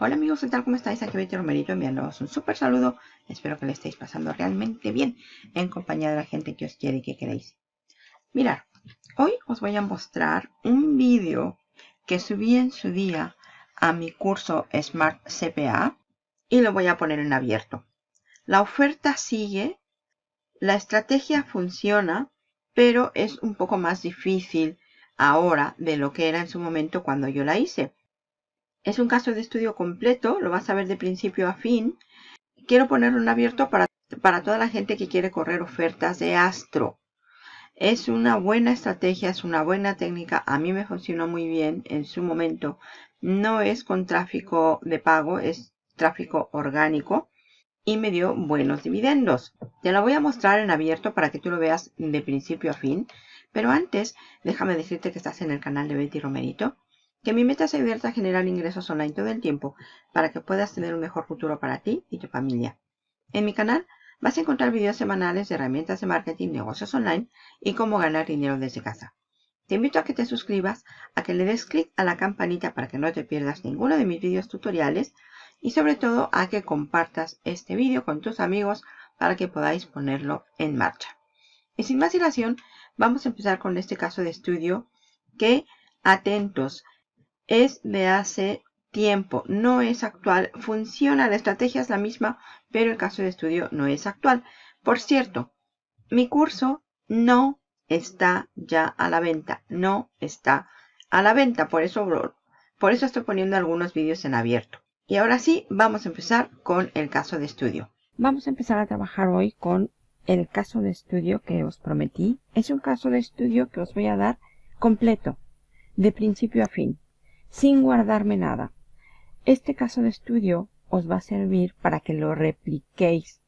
Hola amigos, ¿qué tal? ¿Cómo estáis? Aquí Betty Romerito enviándoos un súper saludo. Espero que le estéis pasando realmente bien en compañía de la gente que os quiere y que queréis. Mirad, hoy os voy a mostrar un vídeo que subí en su día a mi curso Smart CPA y lo voy a poner en abierto. La oferta sigue, la estrategia funciona, pero es un poco más difícil ahora de lo que era en su momento cuando yo la hice. Es un caso de estudio completo, lo vas a ver de principio a fin. Quiero ponerlo en abierto para, para toda la gente que quiere correr ofertas de Astro. Es una buena estrategia, es una buena técnica. A mí me funcionó muy bien en su momento. No es con tráfico de pago, es tráfico orgánico y me dio buenos dividendos. Te lo voy a mostrar en abierto para que tú lo veas de principio a fin. Pero antes, déjame decirte que estás en el canal de Betty Romerito, que mi meta es ayudarte a generar ingresos online todo el tiempo para que puedas tener un mejor futuro para ti y tu familia. En mi canal vas a encontrar videos semanales de herramientas de marketing, negocios online y cómo ganar dinero desde casa. Te invito a que te suscribas, a que le des clic a la campanita para que no te pierdas ninguno de mis videos tutoriales y sobre todo a que compartas este vídeo con tus amigos para que podáis ponerlo en marcha. Y sin más dilación, vamos a empezar con este caso de estudio que, atentos, es de hace tiempo, no es actual, funciona, la estrategia es la misma, pero el caso de estudio no es actual. Por cierto, mi curso no está ya a la venta, no está a la venta, por eso, por eso estoy poniendo algunos vídeos en abierto. Y ahora sí, vamos a empezar con el caso de estudio. Vamos a empezar a trabajar hoy con el caso de estudio que os prometí. Es un caso de estudio que os voy a dar completo, de principio a fin, sin guardarme nada. Este caso de estudio os va a servir para que lo repliquéis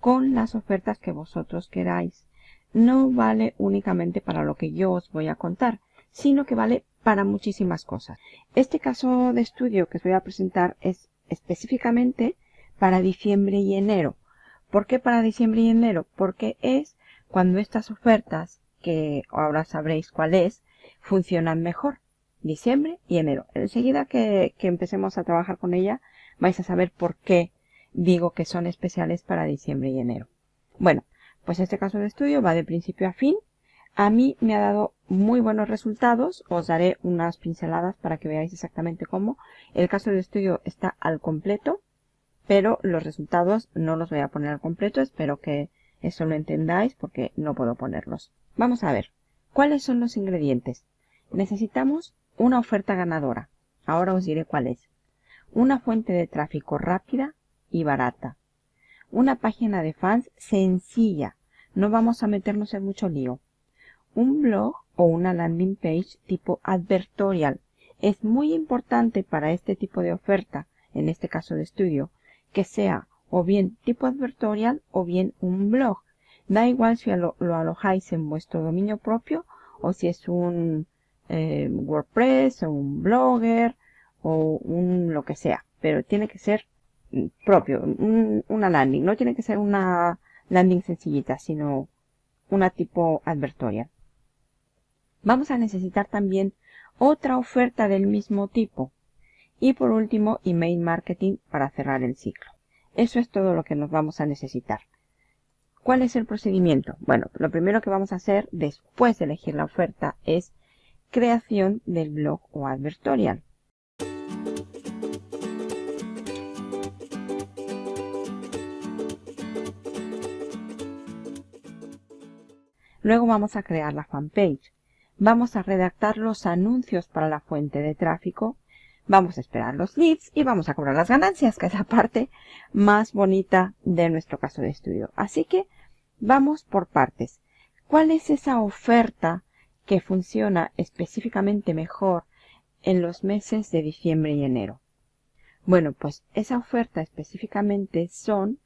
con las ofertas que vosotros queráis. No vale únicamente para lo que yo os voy a contar, sino que vale para muchísimas cosas. Este caso de estudio que os voy a presentar es específicamente para diciembre y enero. ¿Por qué para diciembre y enero? Porque es cuando estas ofertas, que ahora sabréis cuál es, funcionan mejor. Diciembre y enero. Enseguida que, que empecemos a trabajar con ella, vais a saber por qué digo que son especiales para diciembre y enero. Bueno, pues este caso de estudio va de principio a fin. A mí me ha dado muy buenos resultados. Os daré unas pinceladas para que veáis exactamente cómo. El caso de estudio está al completo pero los resultados no los voy a poner al completo. Espero que eso lo entendáis porque no puedo ponerlos. Vamos a ver. ¿Cuáles son los ingredientes? Necesitamos una oferta ganadora. Ahora os diré cuál es. Una fuente de tráfico rápida y barata. Una página de fans sencilla. No vamos a meternos en mucho lío. Un blog o una landing page tipo advertorial. Es muy importante para este tipo de oferta, en este caso de estudio, que sea o bien tipo advertorial o bien un blog. Da igual si lo, alojáis en vuestro dominio propio o si es un eh, WordPress o un blogger o un lo que sea. Pero tiene que ser propio, una landing. No tiene que ser una landing sencillita, sino una tipo advertorial. Vamos a necesitar también otra oferta del mismo tipo. Y por último, email marketing para cerrar el ciclo. Eso es todo lo que nos vamos a necesitar. ¿Cuál es el procedimiento? Bueno, lo primero que vamos a hacer después de elegir la oferta es creación del blog o advertorial. Luego vamos a crear la fanpage. Vamos a redactar los anuncios para la fuente de tráfico Vamos a esperar los leads y vamos a cobrar las ganancias, que es la parte más bonita de nuestro caso de estudio. Así que vamos por partes. ¿Cuál es esa oferta que funciona específicamente mejor en los meses de diciembre y enero? Bueno, pues esa oferta específicamente son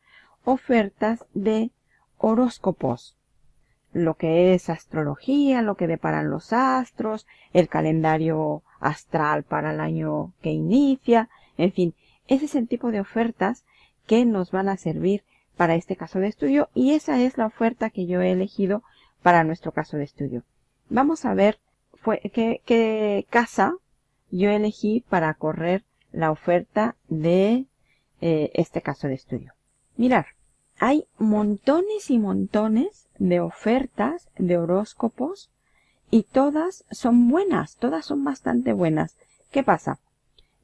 ofertas de horóscopos. Lo que es astrología, lo que deparan los astros, el calendario astral para el año que inicia, en fin, ese es el tipo de ofertas que nos van a servir para este caso de estudio y esa es la oferta que yo he elegido para nuestro caso de estudio. Vamos a ver qué, qué casa yo elegí para correr la oferta de eh, este caso de estudio. Mirar, hay montones y montones de ofertas de horóscopos y todas son buenas, todas son bastante buenas. ¿Qué pasa?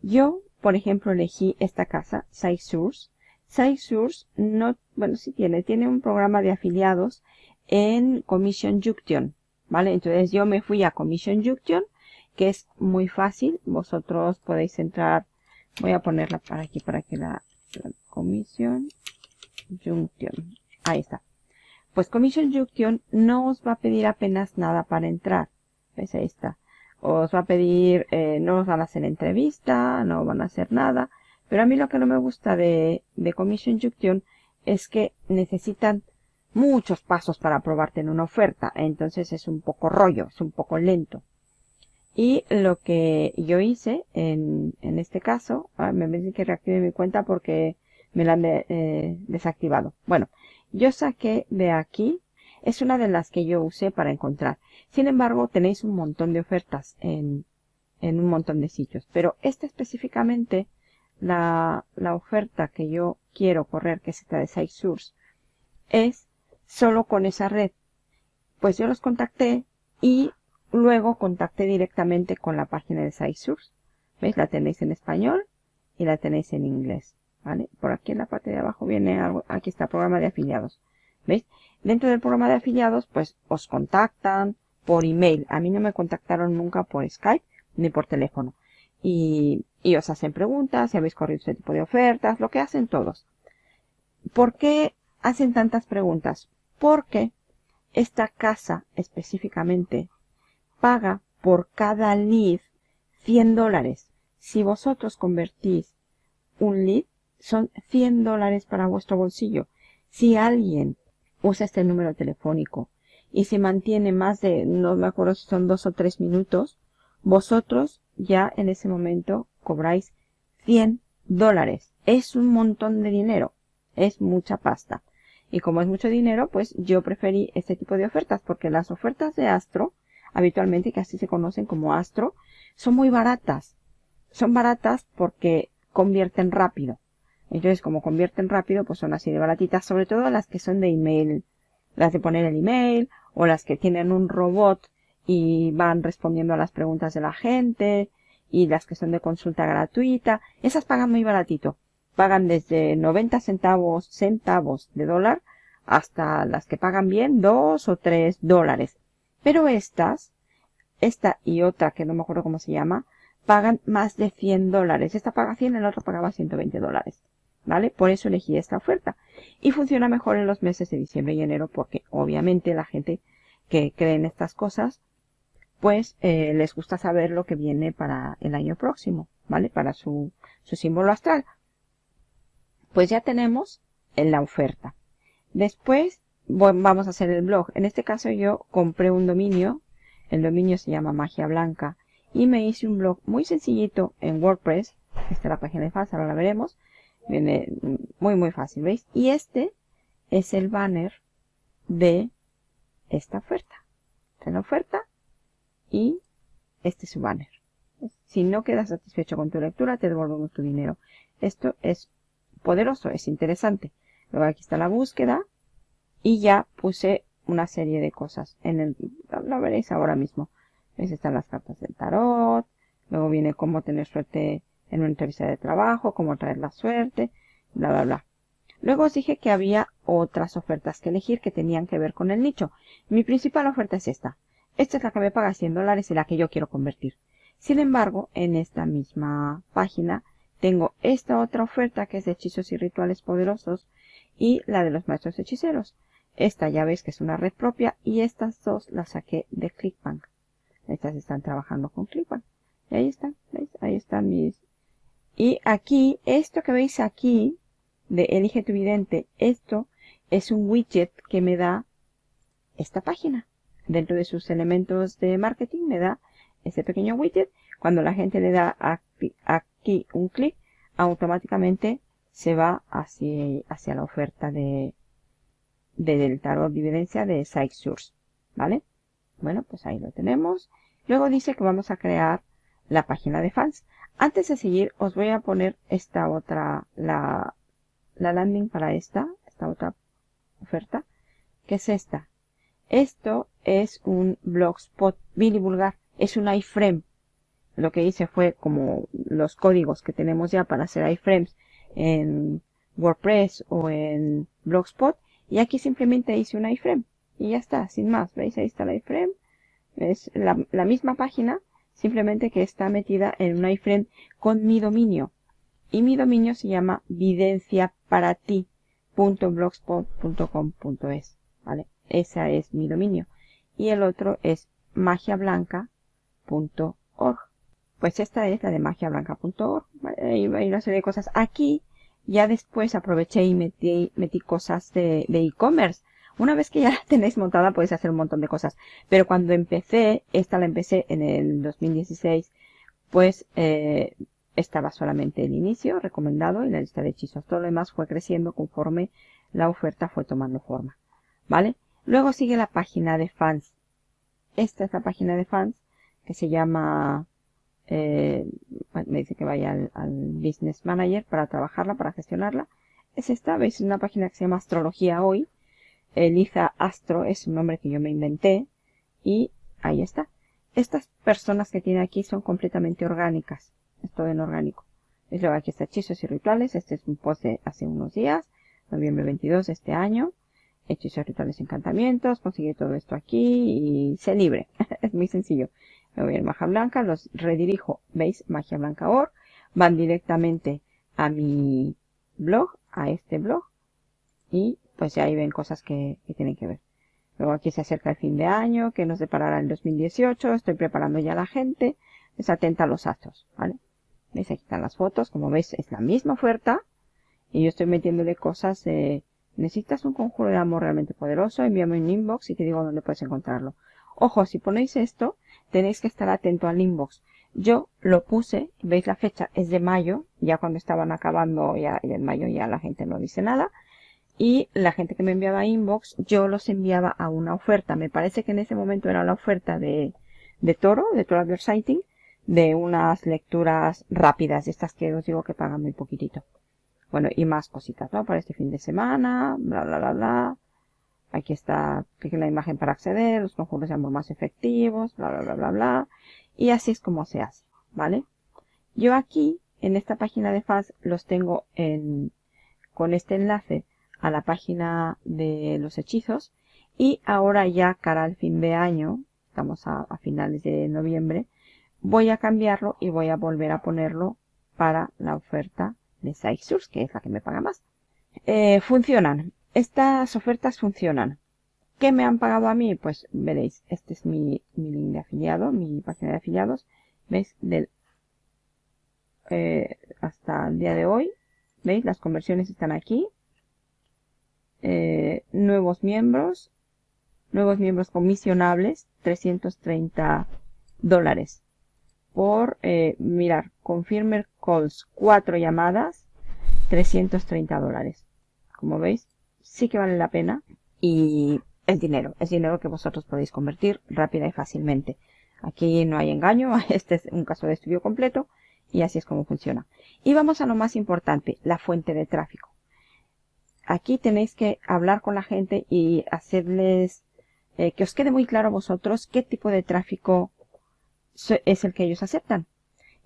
Yo, por ejemplo, elegí esta casa, SiteSource. SiteSource no, bueno, sí tiene, tiene un programa de afiliados en Commission Junction, ¿vale? Entonces yo me fui a Commission Junction, que es muy fácil. Vosotros podéis entrar, voy a ponerla para aquí para que la, la Commission Junction, ahí está. Pues Commission Junction no os va a pedir apenas nada para entrar. ¿Ves? Ahí está. Os va a pedir, eh, no os van a hacer entrevista, no van a hacer nada. Pero a mí lo que no me gusta de, de Commission Junction es que necesitan muchos pasos para aprobarte en una oferta. Entonces es un poco rollo, es un poco lento. Y lo que yo hice en, en este caso, ah, me parece que reactive mi cuenta porque me la han eh, desactivado. Bueno, yo saqué de aquí, es una de las que yo usé para encontrar. Sin embargo, tenéis un montón de ofertas en, en un montón de sitios. Pero esta específicamente, la, la oferta que yo quiero correr, que es esta de SiteSource, es solo con esa red. Pues yo los contacté y luego contacté directamente con la página de SiteSource. ¿Veis? La tenéis en español y la tenéis en inglés. ¿vale? Por aquí en la parte de abajo viene algo, aquí está, programa de afiliados. ¿Veis? Dentro del programa de afiliados, pues os contactan por email. A mí no me contactaron nunca por Skype ni por teléfono. Y, y os hacen preguntas, si habéis corrido este tipo de ofertas, lo que hacen todos. ¿Por qué hacen tantas preguntas? Porque esta casa específicamente paga por cada lead 100 dólares. Si vosotros convertís un lead son 100 dólares para vuestro bolsillo. Si alguien usa este número telefónico y se mantiene más de, no me acuerdo si son dos o tres minutos, vosotros ya en ese momento cobráis 100 dólares. Es un montón de dinero. Es mucha pasta. Y como es mucho dinero, pues yo preferí este tipo de ofertas porque las ofertas de Astro, habitualmente que así se conocen como Astro, son muy baratas. Son baratas porque convierten rápido. Entonces, como convierten rápido, pues son así de baratitas, sobre todo las que son de email, las de poner el email, o las que tienen un robot y van respondiendo a las preguntas de la gente, y las que son de consulta gratuita, esas pagan muy baratito. Pagan desde 90 centavos, centavos de dólar, hasta las que pagan bien, 2 o 3 dólares. Pero estas, esta y otra que no me acuerdo cómo se llama, pagan más de 100 dólares. Esta paga 100, el otro pagaba 120 dólares. ¿vale? Por eso elegí esta oferta. Y funciona mejor en los meses de diciembre y enero porque obviamente la gente que cree en estas cosas, pues eh, les gusta saber lo que viene para el año próximo, ¿vale? Para su, su símbolo astral. Pues ya tenemos en la oferta. Después vamos a hacer el blog. En este caso yo compré un dominio. El dominio se llama Magia Blanca. Y me hice un blog muy sencillito en WordPress. Esta es la página de fans, ahora la veremos Viene muy, muy fácil, ¿veis? Y este es el banner de esta oferta. Esta es la oferta y este es su banner. Si no quedas satisfecho con tu lectura, te devolvemos tu dinero. Esto es poderoso, es interesante. Luego aquí está la búsqueda y ya puse una serie de cosas. En el, lo veréis ahora mismo. ¿Veis? Están las cartas del tarot. Luego viene cómo tener suerte en una entrevista de trabajo, cómo traer la suerte, bla, bla, bla. Luego os dije que había otras ofertas que elegir que tenían que ver con el nicho. Mi principal oferta es esta. Esta es la que me paga 100 dólares y la que yo quiero convertir. Sin embargo, en esta misma página tengo esta otra oferta que es de hechizos y rituales poderosos y la de los maestros hechiceros. Esta ya veis que es una red propia y estas dos las saqué de ClickBank. Estas están trabajando con ClickBank. Y ahí están, ¿veis? Ahí están mis y aquí, esto que veis aquí, de Elige tu vidente, esto es un widget que me da esta página. Dentro de sus elementos de marketing me da este pequeño widget. Cuando la gente le da aquí, un clic, automáticamente se va hacia, hacia la oferta de, de del tarot evidencia de SiteSource. ¿Vale? Bueno, pues ahí lo tenemos. Luego dice que vamos a crear la página de fans. Antes de seguir, os voy a poner esta otra, la, la landing para esta, esta otra oferta, que es esta. Esto es un blogspot bien vulgar, es un iframe. Lo que hice fue como los códigos que tenemos ya para hacer iframes en WordPress o en Blogspot. Y aquí simplemente hice un iframe. Y ya está, sin más. ¿Veis? Ahí está el iframe. Es la, misma página, simplemente que está metida en un iframe con mi dominio. Y mi dominio se llama videnciaparati.blogspot.com.es. ¿Vale? Ese es mi dominio. Y el otro es magiablanca.org. Pues esta es la de magiablanca.org. Hay una serie de cosas. Aquí ya después aproveché y metí, metí cosas de e-commerce. una vez que ya la tenéis montada podéis hacer un montón de cosas. Pero cuando empecé, esta la empecé en el 2016, pues eh, estaba solamente el inicio recomendado y la lista de hechizos. Todo lo demás fue creciendo conforme la oferta fue tomando forma. ¿Vale? Luego sigue la página de fans. Esta es la página de fans que se llama eh, me dice que vaya al, Business Manager para trabajarla, para gestionarla. Es esta, veis, una página que se llama Astrología Hoy. Elisa Astro es un nombre que yo me inventé y ahí está. Estas personas que tiene aquí son completamente orgánicas. Es todo en orgánico. Es luego aquí está hechizos y rituales. Este es un post de hace unos días, noviembre 22 de este año. Hechizos, rituales, encantamientos. Consigue todo esto aquí y sé libre. es muy sencillo me voy a Magia Blanca, los redirijo, ¿veis? Magia Blanca Org, van directamente a mi blog, a este blog, y pues ya ahí ven cosas que, tienen que ver. Luego aquí se acerca el fin de año, que nos deparará en 2018, estoy preparando ya a la gente, es atenta a los astros, ¿vale? ¿Veis? Aquí están las fotos, como veis es la misma oferta, y yo estoy metiéndole cosas de, necesitas un conjuro de amor realmente poderoso, envíame un inbox y te digo dónde puedes encontrarlo. Ojo, si ponéis esto, tenéis que estar atento al inbox. Yo lo puse, veis la fecha, es de mayo, ya cuando estaban acabando, ya en mayo ya la gente no dice nada. Y la gente que me enviaba inbox, yo los enviaba a una oferta. Me parece que en ese momento era la oferta de, de Toro, de Toro Advertising, de unas lecturas rápidas, estas que os digo que pagan muy poquitito. Bueno, y más cositas, ¿no? Para este fin de semana, bla, bla, bla, bla. Aquí está, la imagen para acceder, los conjuros de amor más efectivos, bla, bla, bla, bla, bla. Y así es como se hace, ¿vale? Yo aquí, en esta página de fans, los tengo en, con este enlace a la página de los hechizos. Y ahora ya cara al fin de año, estamos a, finales de noviembre, voy a cambiarlo y voy a volver a ponerlo para la oferta de Source, que es la que me paga más. Eh, funcionan. Estas ofertas funcionan. ¿Qué me han pagado a mí? Pues veréis, este es mi, link de afiliado, mi página de afiliados. ¿Veis? Del, eh, hasta el día de hoy. ¿Veis? Las conversiones están aquí. Eh, nuevos miembros. Nuevos miembros comisionables. 330 dólares. Por, eh, mirar, confirmer calls. Cuatro llamadas. 330 dólares. Como veis, sí que vale la pena y es dinero, es dinero que vosotros podéis convertir rápida y fácilmente. Aquí no hay engaño, este es un caso de estudio completo y así es como funciona. Y vamos a lo más importante, la fuente de tráfico. Aquí tenéis que hablar con la gente y hacerles eh, que os quede muy claro a vosotros qué tipo de tráfico es el que ellos aceptan.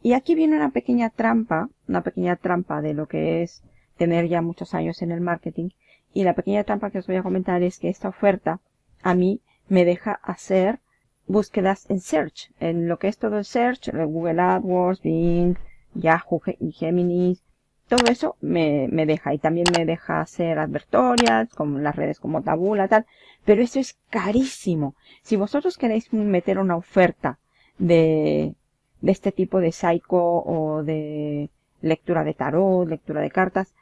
Y aquí viene una pequeña trampa, una pequeña trampa de lo que es tener ya muchos años en el marketing, y la pequeña trampa que os voy a comentar es que esta oferta a mí me deja hacer búsquedas en search, en lo que es todo el search, Google AdWords, Bing, Yahoo, Gemini, todo eso me, me, deja y también me deja hacer advertorias con las redes como Tabula tal, pero eso es carísimo. Si vosotros queréis meter una oferta de, de este tipo de psycho o de lectura de tarot, lectura de cartas,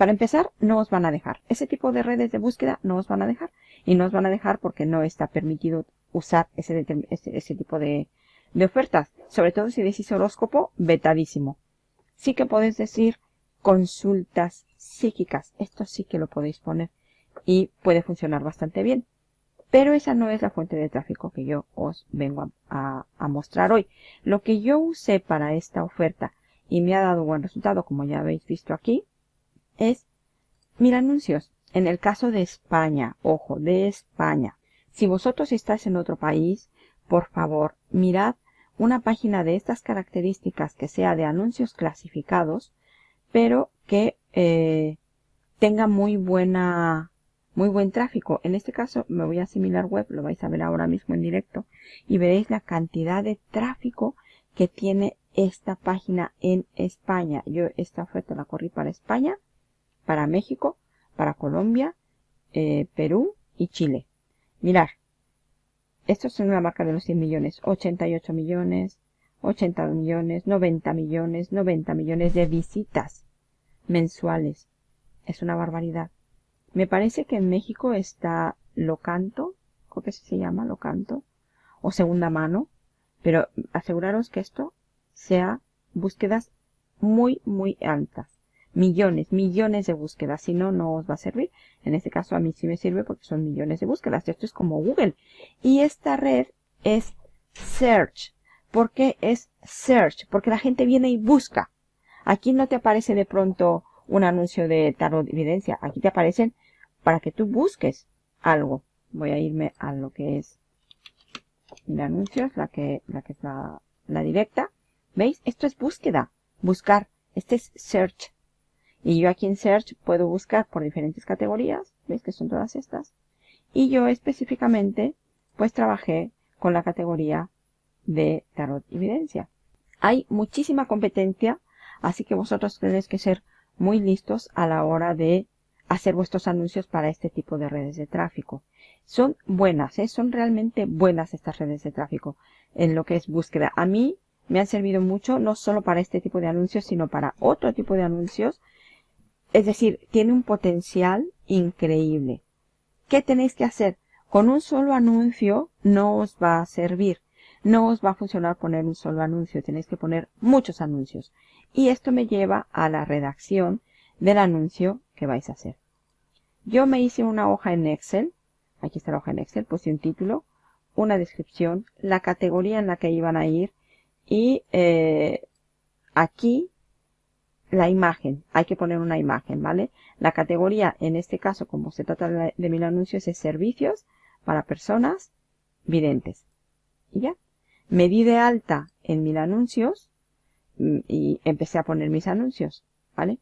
para empezar, no os van a dejar. Ese tipo de redes de búsqueda no os van a dejar. Y no os van a dejar porque no está permitido usar ese, tipo de, de, ofertas. Sobre todo si decís horóscopo, vetadísimo. Sí que podéis decir consultas psíquicas. Esto sí que lo podéis poner. Y puede funcionar bastante bien. Pero esa no es la fuente de tráfico que yo os vengo a, a mostrar hoy. Lo que yo usé para esta oferta y me ha dado buen resultado, como ya habéis visto aquí, es mil anuncios. En el caso de España, ojo, de España. Si vosotros estáis en otro país, por favor, mirad una página de estas características que sea de anuncios clasificados, pero que eh, tenga muy buena muy buen tráfico. En este caso me voy a Similar Web, lo vais a ver ahora mismo en directo y veréis la cantidad de tráfico que tiene esta página en España. Yo esta oferta la corrí para España, para México, para Colombia, eh, Perú y Chile. Mirar, esto es una marca de los 100 millones, 88 millones, 80 millones, 90 millones, 90 millones de visitas mensuales. Es una barbaridad. Me parece que en México está Locanto, creo que se llama Locanto, o segunda mano, pero aseguraros que esto sea búsquedas muy, muy altas. Millones, millones de búsquedas. Si no, no os va a servir. En este caso a mí sí me sirve porque son millones de búsquedas. Esto es como Google. Y esta red es Search. ¿Por qué es Search? Porque la gente viene y busca. Aquí no te aparece de pronto un anuncio de tarot de evidencia. Aquí te aparecen para que tú busques algo. Voy a irme a lo que es de anuncios, la que, la que es la, la directa. ¿Veis? Esto es búsqueda. Buscar. Este es search. Y yo aquí en search puedo buscar por diferentes categorías. ¿Veis que son todas estas? Y yo específicamente pues trabajé con la categoría de tarot y evidencia. Hay muchísima competencia, así que vosotros tenéis que ser muy listos a la hora de hacer vuestros anuncios para este tipo de redes de tráfico. Son buenas, ¿eh? son realmente buenas estas redes de tráfico en lo que es búsqueda. A mí me han servido mucho, no solo para este tipo de anuncios, sino para otro tipo de anuncios. Es decir, tiene un potencial increíble. ¿Qué tenéis que hacer? Con un solo anuncio no os va a servir. No os va a funcionar poner un solo anuncio. Tenéis que poner muchos anuncios. Y esto me lleva a la redacción del anuncio que vais a hacer. Yo me hice una hoja en Excel. Aquí está la hoja en Excel. Puse un título, una descripción, la categoría en la que iban a ir y eh, aquí la imagen. Hay que poner una imagen, ¿vale? La categoría, en este caso, como se trata de, mil anuncios, es servicios para personas videntes. Y ya. Me di de alta en mil anuncios mm, y empecé a poner mis anuncios, ¿vale?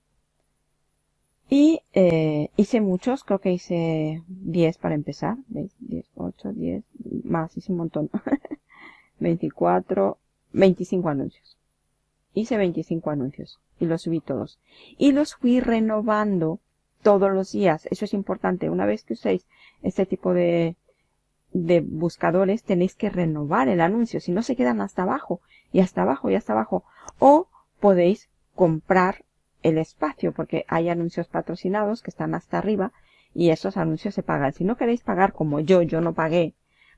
Y eh, hice muchos, creo que hice 10 para empezar. ¿Veis? 10, 8, 10, más, hice un montón. 24, 25 anuncios. Hice 25 anuncios y los subí todos. Y los fui renovando todos los días. Eso es importante. Una vez que uséis este tipo de, de buscadores, tenéis que renovar el anuncio. Si no, se quedan hasta abajo y hasta abajo y hasta abajo. O podéis comprar el espacio porque hay anuncios patrocinados que están hasta arriba y esos anuncios se pagan. Si no queréis pagar como yo, yo no pagué,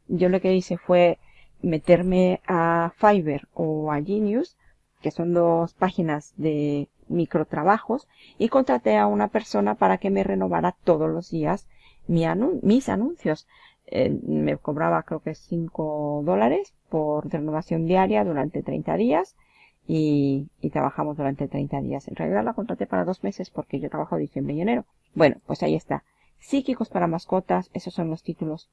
yo lo que hice fue meterme a Fiverr o a Genius, que son dos páginas de microtrabajos, y contraté a una persona para que me renovara todos los días mis anuncios. Eh, me cobraba creo que 5 dólares por renovación diaria durante 30 días y, trabajamos durante 30 días. En realidad la contraté para dos meses porque yo trabajo diciembre y enero. Bueno, pues ahí está. Psíquicos para mascotas, esos son los títulos.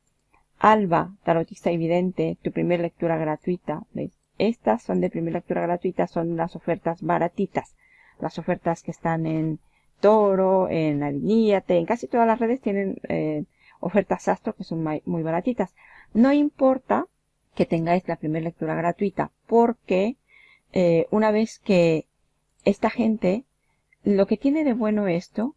Alba, tarotista evidente, tu primera lectura gratuita. ¿Veis? Estas son de primera lectura gratuita, son las ofertas baratitas. Las ofertas que están en Toro, en Aliníate, en casi todas las redes tienen eh, ofertas Astro que son muy baratitas. No importa que tengáis la primera lectura gratuita porque eh, una vez que esta gente, lo que tiene de bueno esto,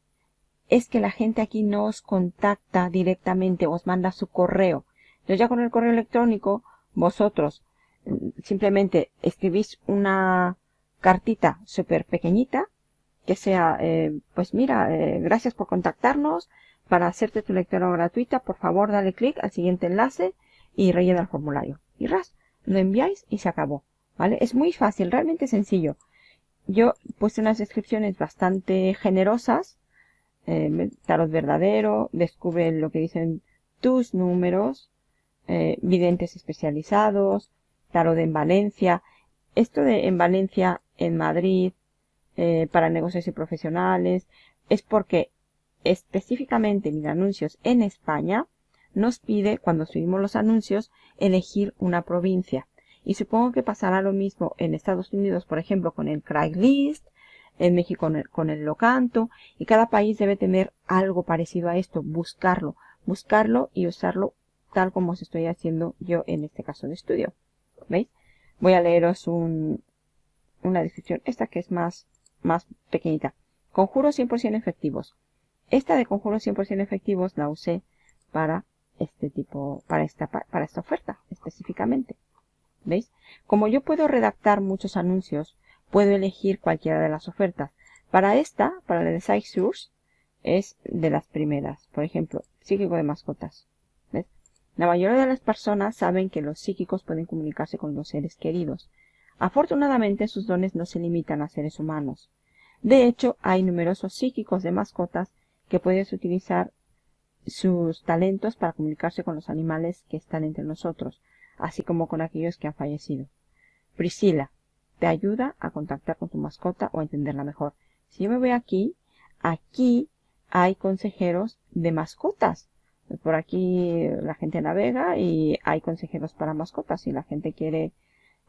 es que la gente aquí no os contacta directamente, os manda su correo. Entonces ya con el correo electrónico, vosotros simplemente escribís una cartita súper pequeñita, que sea, eh, pues mira, eh, gracias por contactarnos, para hacerte tu lectura gratuita, por favor dale clic al siguiente enlace y rellena el formulario. Y ras, lo enviáis y se acabó. Es muy fácil, realmente sencillo. Yo puse unas descripciones bastante generosas. Eh, tarot verdadero, descubre lo que dicen tus números, videntes especializados, tarot en Valencia. Esto de en Valencia, en Madrid, eh, para negocios y profesionales, es porque específicamente mis anuncios en España nos pide, cuando subimos los anuncios, elegir una provincia. Y supongo que pasará lo mismo en Estados Unidos, por ejemplo, con el Craigslist, en México con el, con el Locanto, y cada país debe tener algo parecido a esto, buscarlo, buscarlo y usarlo tal como os estoy haciendo yo en este caso de estudio. ¿Veis? Voy a leeros un, una descripción, esta que es más, más pequeñita. Conjuros 100% efectivos. Esta de conjuros 100% efectivos la usé para este tipo, para esta, para esta oferta específicamente. ¿Veis? Como yo puedo redactar muchos anuncios, puedo elegir cualquiera de las ofertas. Para esta, para la de Site Source, es de las primeras. Por ejemplo, psíquico de mascotas. La mayoría de las personas saben que los psíquicos pueden comunicarse con los seres queridos. Afortunadamente, sus dones no se limitan a seres humanos. De hecho, hay numerosos psíquicos de mascotas que puedes utilizar sus talentos para comunicarse con los animales que están entre nosotros, así como con aquellos que han fallecido. Priscila te ayuda a contactar con tu mascota o a entenderla mejor. Si yo me voy aquí, aquí hay consejeros de mascotas. Por aquí la gente navega y hay consejeros para mascotas. Si la gente quiere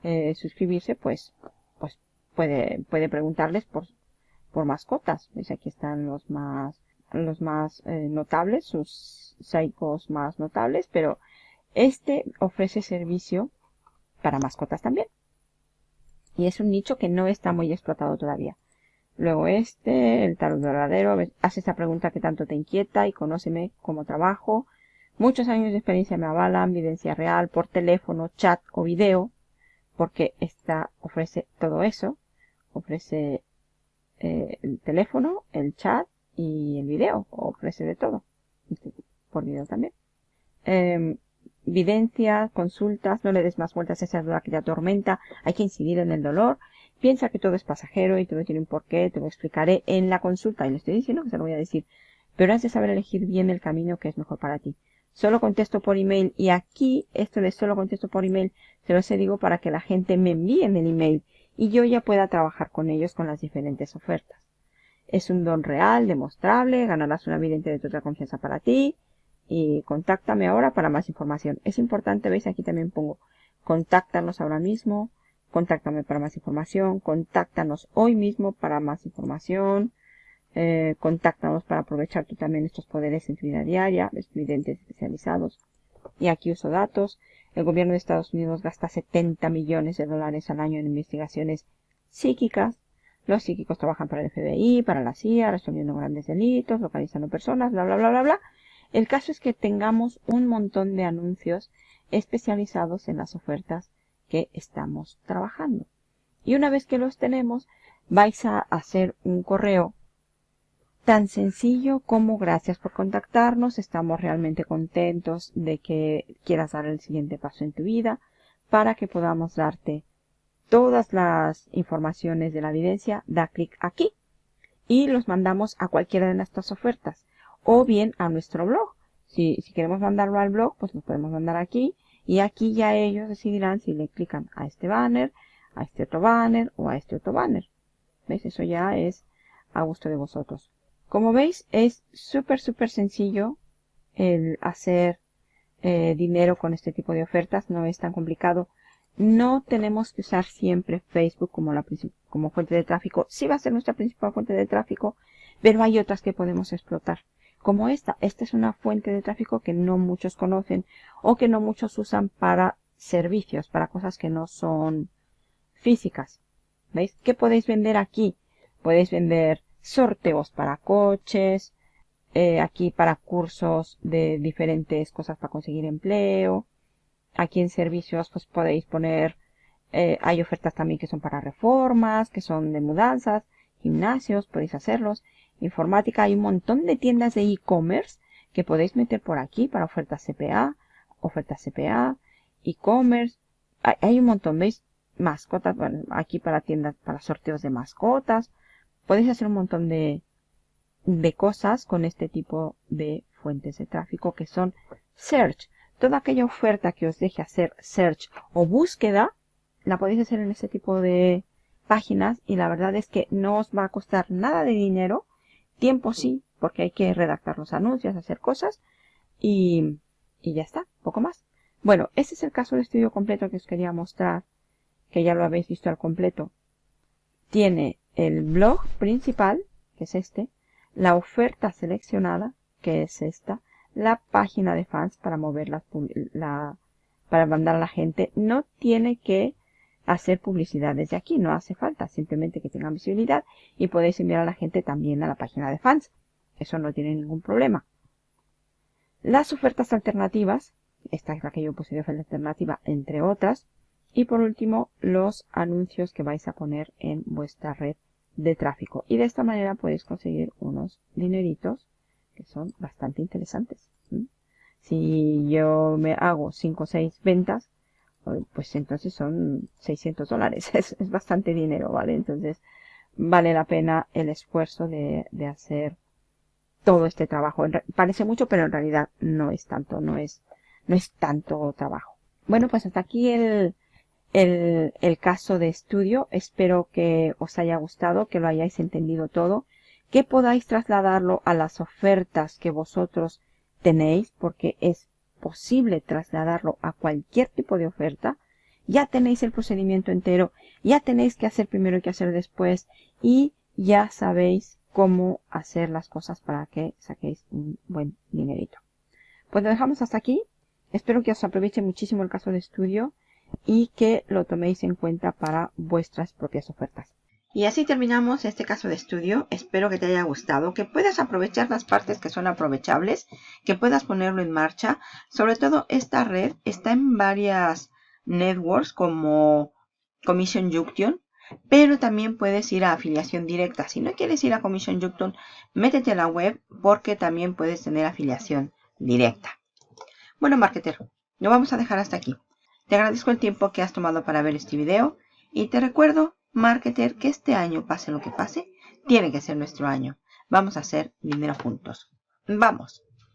eh, suscribirse, pues, pues puede, puede preguntarles por, por mascotas. ¿Veis? Aquí están los más, los más eh, notables, sus psicos más notables, pero este ofrece servicio para mascotas también. Y es un nicho que no está muy explotado todavía. Luego este, el tarot verdadero, hace esa pregunta que tanto te inquieta y conóceme cómo trabajo. Muchos años de experiencia me avalan, evidencia real, por teléfono, chat o video, porque esta ofrece todo eso. Ofrece eh, el teléfono, el chat y el video, ofrece de todo. Por video también. Eh, Videncias, consultas, no le des más vueltas a esa duda que te atormenta, hay que incidir en el dolor. Piensa que todo es pasajero y todo tiene un porqué, te lo explicaré en la consulta y le estoy diciendo que se lo voy a decir. Pero has de saber elegir bien el camino que es mejor para ti. Solo contesto por email y aquí esto de solo contesto por email se lo sé digo para que la gente me envíe en el email y yo ya pueda trabajar con ellos con las diferentes ofertas. Es un don real, demostrable, ganarás una vidente de total confianza para ti, y contáctame ahora para más información. Es importante, veis, aquí también pongo contáctanos ahora mismo, contáctame para más información, contáctanos hoy mismo para más información, eh, contáctanos para aprovechar tú también estos poderes en tu vida diaria, estudiantes especializados. Y aquí uso datos. El gobierno de Estados Unidos gasta 70 millones de dólares al año en investigaciones psíquicas. Los psíquicos trabajan para el FBI, para la CIA, resolviendo grandes delitos, localizando personas, bla, bla, bla, bla, bla. El caso es que tengamos un montón de anuncios especializados en las ofertas que estamos trabajando. Y una vez que los tenemos, vais a hacer un correo tan sencillo como gracias por contactarnos, estamos realmente contentos de que quieras dar el siguiente paso en tu vida para que podamos darte todas las informaciones de la evidencia, da clic aquí y los mandamos a cualquiera de nuestras ofertas o bien a nuestro blog. Si, si queremos mandarlo al blog, pues lo podemos mandar aquí y aquí ya ellos decidirán si le clican a este banner, a este otro banner o a este otro banner. ¿Veis? Eso ya es a gusto de vosotros. Como veis, es súper, súper sencillo el hacer eh, dinero con este tipo de ofertas. No es tan complicado. No tenemos que usar siempre Facebook como, la, como fuente de tráfico. Sí va a ser nuestra principal fuente de tráfico, pero hay otras que podemos explotar como esta. Esta es una fuente de tráfico que no muchos conocen o que no muchos usan para servicios, para cosas que no son físicas. ¿Veis? ¿Qué podéis vender aquí? Podéis vender sorteos para coches, eh, aquí para cursos de diferentes cosas para conseguir empleo. Aquí en servicios pues podéis poner, eh, hay ofertas también que son para reformas, que son de mudanzas, gimnasios, podéis hacerlos informática hay un montón de tiendas de e-commerce que podéis meter por aquí para ofertas CPA, ofertas CPA, e-commerce. Hay, un montón, ¿veis? Mascotas, aquí para tiendas, para sorteos de mascotas. Podéis hacer un montón de, de cosas con este tipo de fuentes de tráfico que son search. Toda aquella oferta que os deje hacer search o búsqueda, la podéis hacer en este tipo de páginas y la verdad es que no os va a costar nada de dinero. Tiempo sí, porque hay que redactar los anuncios, hacer cosas y, y ya está, poco más. Bueno, este es el caso de estudio completo que os quería mostrar, que ya lo habéis visto al completo. Tiene el blog principal, que es este, la oferta seleccionada, que es esta, la página de fans para mover la, para mandar a la gente. No tiene que hacer publicidad desde aquí, no hace falta, simplemente que tengan visibilidad y podéis enviar a la gente también a la página de fans. Eso no tiene ningún problema. Las ofertas alternativas, esta es la que yo puse de oferta alternativa, entre otras. Y por último, los anuncios que vais a poner en vuestra red de tráfico. Y de esta manera podéis conseguir unos dineritos que son bastante interesantes. Si yo me hago 5 o 6 ventas, pues entonces son 600 dólares. Es, bastante dinero, ¿vale? Entonces vale la pena el esfuerzo de, hacer todo este trabajo. Parece mucho, pero en realidad no es tanto, no es, no es tanto trabajo. Bueno, pues hasta aquí el, el, el caso de estudio. Espero que os haya gustado, que lo hayáis entendido todo, que podáis trasladarlo a las ofertas que vosotros tenéis, porque es posible trasladarlo a cualquier tipo de oferta. Ya tenéis el procedimiento entero, ya tenéis que hacer primero y que hacer después y ya sabéis cómo hacer las cosas para que saquéis un buen dinerito. Pues lo dejamos hasta aquí. Espero que os aproveche muchísimo el caso de estudio y que lo toméis en cuenta para vuestras propias ofertas. Y así terminamos este caso de estudio. Espero que te haya gustado, que puedas aprovechar las partes que son aprovechables, que puedas ponerlo en marcha. Sobre todo esta red está en varias networks como Commission Junction, pero también puedes ir a afiliación directa. Si no quieres ir a Commission Junction, métete a la web porque también puedes tener afiliación directa. Bueno, marketer, lo vamos a dejar hasta aquí. Te agradezco el tiempo que has tomado para ver este video y te recuerdo marketer que este año, pase lo que pase, tiene que ser nuestro año. Vamos a hacer dinero juntos. ¡Vamos!